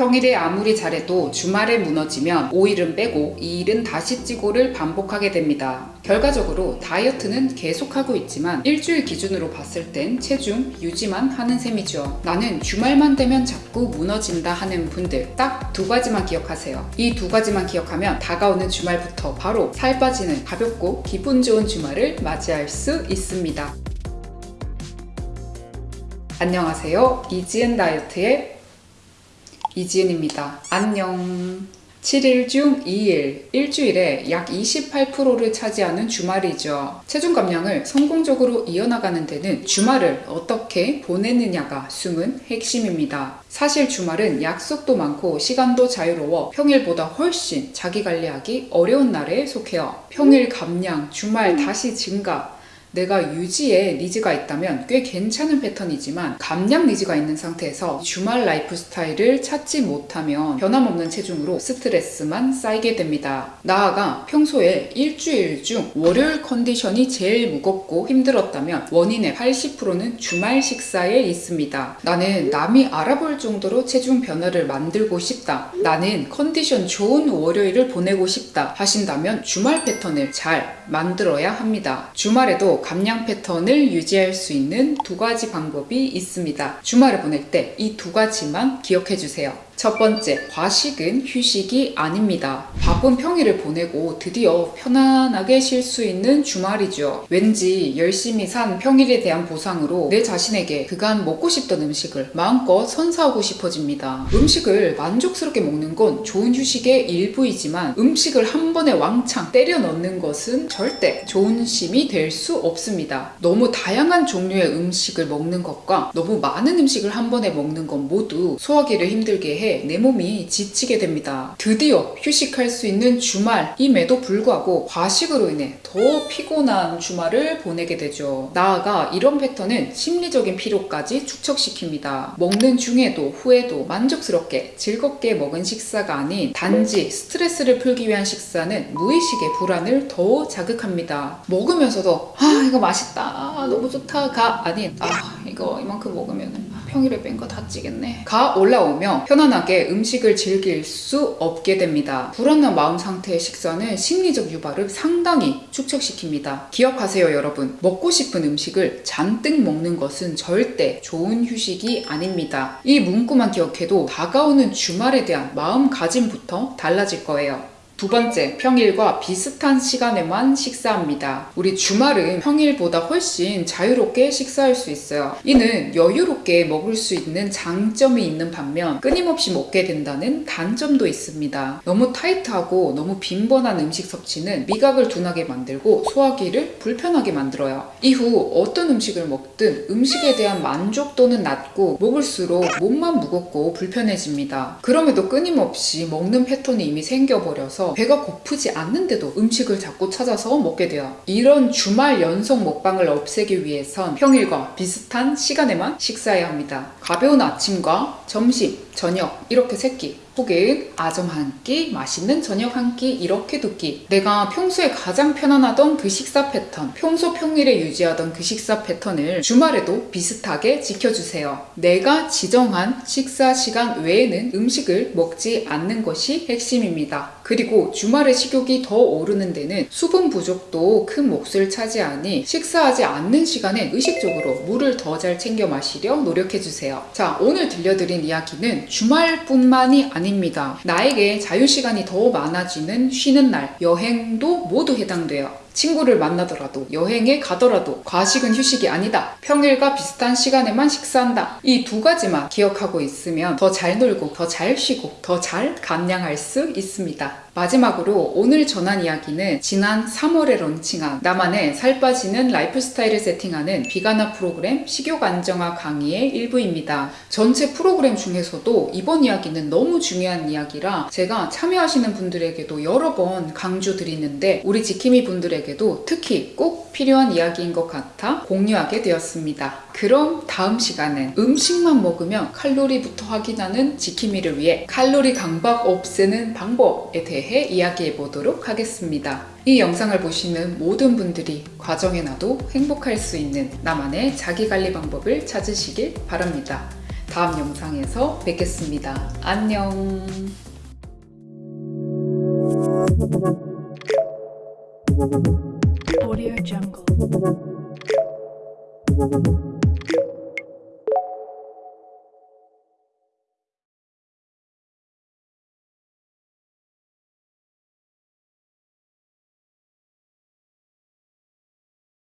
평일에 아무리 잘해도 주말에 무너지면 5일은 빼고 2일은 다시 찌고를 반복하게 됩니다. 결과적으로 다이어트는 계속하고 있지만 일주일 기준으로 봤을 땐 체중 유지만 하는 셈이죠. 나는 주말만 되면 자꾸 무너진다 하는 분들 딱 두 가지만 기억하세요. 이 두 가지만 기억하면 다가오는 주말부터 바로 살 빠지는 가볍고 기분 좋은 주말을 맞이할 수 있습니다. 안녕하세요. 이지은 다이어트의 이지은입니다. 안녕. 7일 중 2일, 일주일에 약 28%를 차지하는 주말이죠. 체중 감량을 성공적으로 이어나가는 데는 주말을 어떻게 보내느냐가 숨은 핵심입니다. 사실 주말은 약속도 많고 시간도 자유로워 평일보다 훨씬 자기 관리하기 어려운 날에 속해요. 평일 감량, 주말 다시 증가, 내가 유지에 needs가 있다면 꽤 괜찮은 패턴이지만 감량 needs가 있는 상태에서 주말 라이프 스타일을 찾지 못하면 변함없는 체중으로 스트레스만 쌓이게 됩니다. 나아가 평소에 일주일 중 월요일 컨디션이 제일 무겁고 힘들었다면 원인의 80%는 주말 식사에 있습니다. 나는 남이 알아볼 정도로 체중 변화를 만들고 싶다. 나는 컨디션 좋은 월요일을 보내고 싶다 하신다면 주말 패턴을 잘 만들어야 합니다. 주말에도 감량 패턴을 유지할 수 있는 두 가지 방법이 있습니다. 주말을 보낼 때 이 두 가지만 기억해 주세요. 첫 번째, 과식은 휴식이 아닙니다. 바쁜 평일을 보내고 드디어 편안하게 쉴 수 있는 주말이죠. 왠지 열심히 산 평일에 대한 보상으로 내 자신에게 그간 먹고 싶던 음식을 마음껏 선사하고 싶어집니다. 음식을 만족스럽게 먹는 건 좋은 휴식의 일부이지만 음식을 한 번에 왕창 때려 넣는 것은 절대 좋은 심이 될 수 없습니다. 너무 다양한 종류의 음식을 먹는 것과 너무 많은 음식을 한 번에 먹는 건 모두 소화기를 힘들게 해내 몸이 지치게 됩니다. 드디어 휴식할 수 있는 주말임에도 불구하고 과식으로 인해 더 피곤한 주말을 보내게 되죠. 나아가 이런 패턴은 심리적인 피로까지 축적시킵니다. 먹는 중에도 후에도 만족스럽게 즐겁게 먹은 식사가 아닌 단지 스트레스를 풀기 위한 식사는 무의식의 불안을 더 자극합니다. 먹으면서도 아 이거 맛있다 아, 너무 좋다 가 아닌 아 이거 이만큼 먹으면 평일에 뺀 거 다 찌겠네 가 올라오며 편안하게 음식을 즐길 수 없게 됩니다. 불안한 마음 상태의 식사는 심리적 유발을 상당히 축적시킵니다. 기억하세요 여러분 먹고 싶은 음식을 잔뜩 먹는 것은 절대 좋은 휴식이 아닙니다. 이 문구만 기억해도 다가오는 주말에 대한 마음가짐부터 달라질 거예요. 두 번째, 평일과 비슷한 시간에만 식사합니다. 우리 주말은 평일보다 훨씬 자유롭게 식사할 수 있어요. 이는 여유롭게 먹을 수 있는 장점이 있는 반면 끊임없이 먹게 된다는 단점도 있습니다. 너무 타이트하고 너무 빈번한 음식 섭취는 미각을 둔하게 만들고 소화기를 불편하게 만들어요. 이후 어떤 음식을 먹든 음식에 대한 만족도는 낮고 먹을수록 몸만 무겁고 불편해집니다. 그럼에도 끊임없이 먹는 패턴이 이미 생겨버려서 배가 고프지 않는데도 음식을 자꾸 찾아서 먹게 돼요. 이런 주말 연속 먹방을 없애기 위해선 평일과 비슷한 시간에만 식사해야 합니다. 가벼운 아침과 점심, 저녁 이렇게 세끼 혹은 아점 한 끼, 맛있는 저녁 한 끼 이렇게 두 끼. 내가 평소에 가장 편안하던 그 식사 패턴, 평소 평일에 유지하던 그 식사 패턴을 주말에도 비슷하게 지켜주세요. 내가 지정한 식사 시간 외에는 음식을 먹지 않는 것이 핵심입니다. 그리고 주말에 식욕이 더 오르는 데는 수분 부족도 큰 몫을 차지하니 식사하지 않는 시간에 의식적으로 물을 더 잘 챙겨 마시려 노력해주세요. 자, 오늘 들려드린 이야기는 주말뿐만이 아 닙니다. 나에게 자유시간이 더 많아지는 쉬는 날, 여행도 모두 해당돼요. 친구를 만나더라도 여행에 가더라도 과식은 휴식이 아니다. 평일과 비슷한 시간에만 식사한다. 이 두 가지만 기억하고 있으면 더 잘 놀고 더 잘 쉬고 더 잘 감량할 수 있습니다. 마지막으로 오늘 전한 이야기는 지난 3월에 런칭한 나만의 살 빠지는 라이프 스타일을 세팅하는 비가나 프로그램 식욕 안정화 강의의 일부입니다. 전체 프로그램 중에서도 이번 이야기는 너무 중요한 이야기라 제가 참여하시는 분들에게도 여러 번 강조 드리는데 우리 지킴이 분들에게 도 특히 꼭 필요한 이야기인 것 같아 공유하게 되었습니다. 그럼 다음 시간은 음식만 먹으면 칼로리부터 확인하는 지킴이를 위해 칼로리 강박 없애는 방법에 대해 이야기해 보도록 하겠습니다. 이 영상을 보시는 모든 분들이 과정에 나도 행복할 수 있는 나만의 자기관리 방법을 찾으시길 바랍니다. 다음 영상에서 뵙겠습니다. 안녕. Audio Jungle.